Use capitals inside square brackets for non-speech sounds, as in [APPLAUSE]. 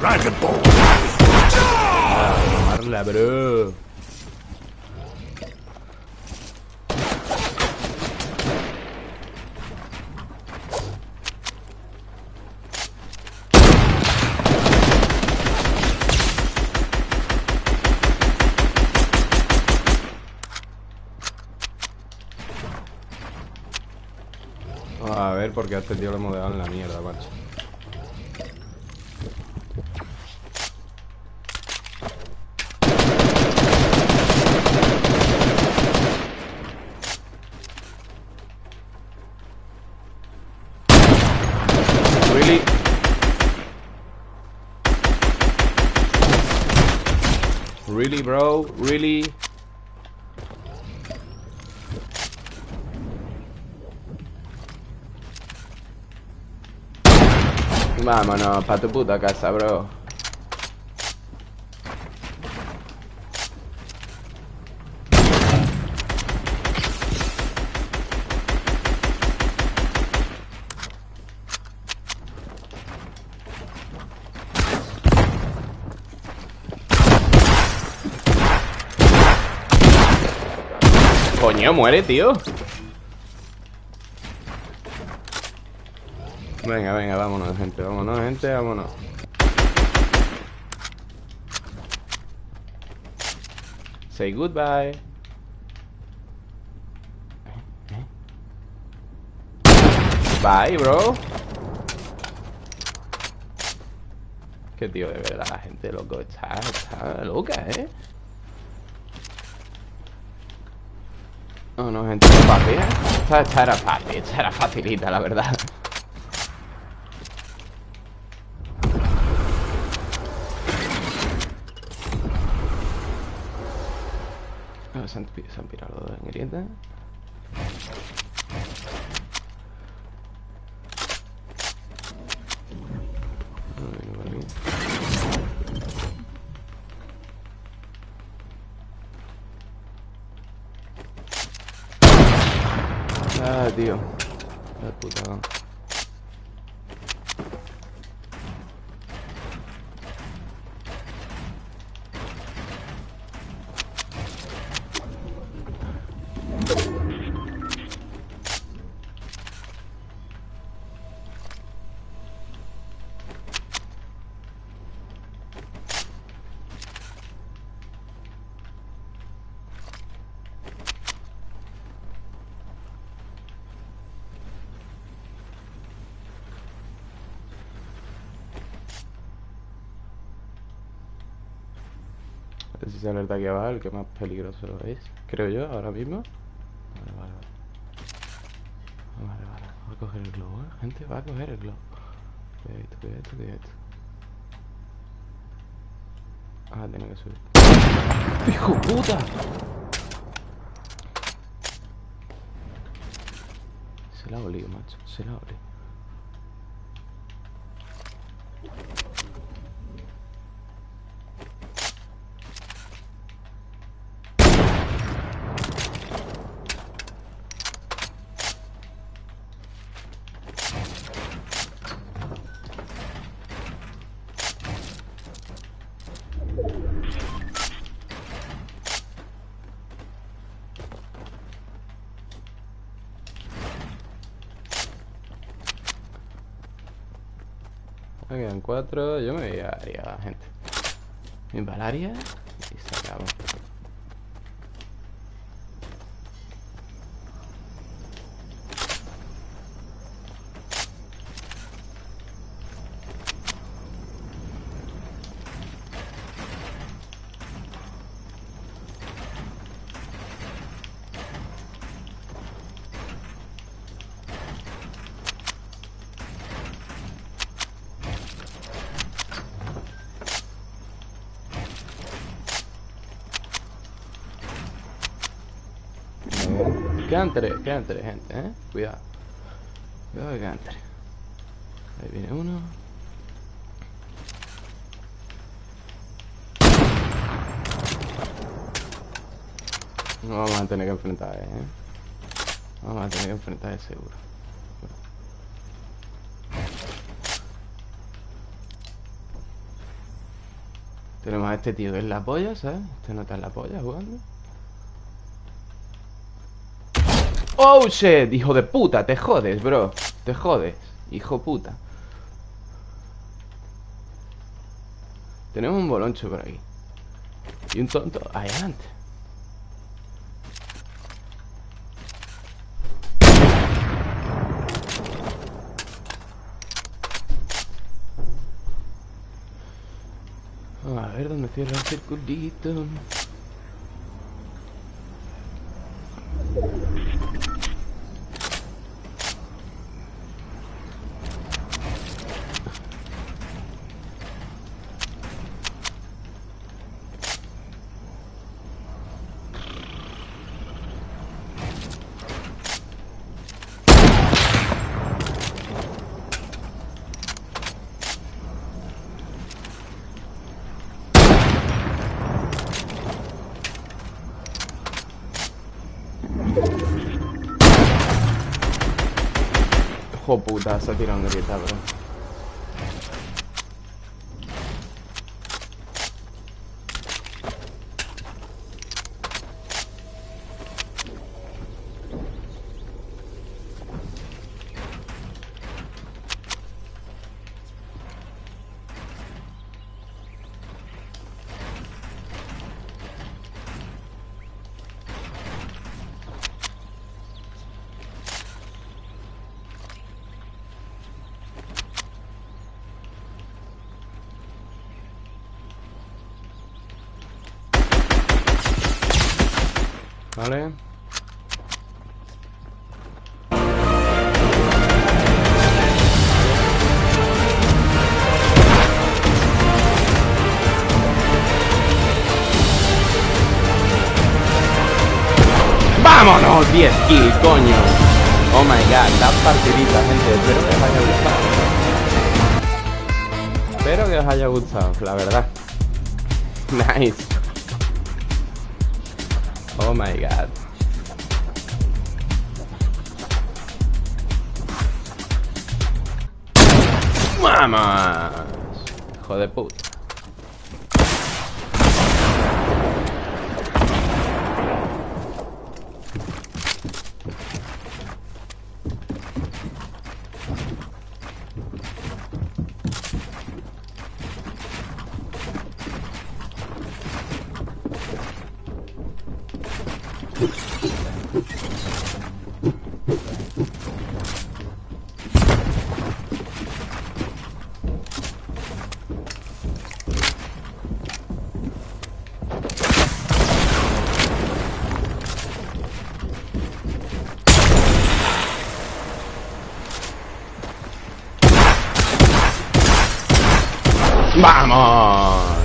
Dragon Ball. Tomarla, bro. A ver, porque a este tío le hemos dejado en la mierda, macho. Really? Really, bro? Really? Vámonos, pa' tu puta casa, bro. Coño, muere, tío. Venga, venga, vámonos, gente, vámonos, gente, vámonos. Say goodbye. Bye, bro. Qué tío, de verdad, la gente, loco, está, está loca, ¿eh? No, no, gente, fácil, ¿eh? Esta, era fácil, esta era facilita, la verdad. Ah, Se han, se han pirado en grieta. Ah, tío. La puta. Si se alerta aquí abajo, el que más peligroso es. Creo yo, ahora mismo. Vale, vale, vale. Vale, vale. Va a coger el globo, ¿eh? Gente, va a coger el globo. Cuidadito, cuidadito, cuidadito. Ah, tiene que subir. ¡Hijo puta! Se la ha olido, macho. Se la ha olido. Me quedan cuatro. Yo me voy a área, gente. Me voy al área y se acabó. Quedan tres, quedan tres, gente, eh. Cuidado. Cuidado que quedan tres. Ahí viene uno. No vamos a tener que enfrentar, eh. Vamos a tener que enfrentar seguro. Tenemos a este tío que es la polla, ¿sabes? Este no está en la polla jugando. ¡Oh, shit! Hijo de puta, te jodes, bro. Te jodes, hijo puta. Tenemos un boloncho por aquí. Y un tonto adelante. A ver dónde cierra el circulito. Hijo puta, se ha tirado una grieta, bro. Vale. ¡Vámonos! 10 kills, coño. Oh my god, la partidita, gente. Espero que os haya gustado. Espero que os haya gustado, la verdad. [LAUGHS] Nice. Oh my god. ¡Vamos! Hijo de puta. ¡Vamos!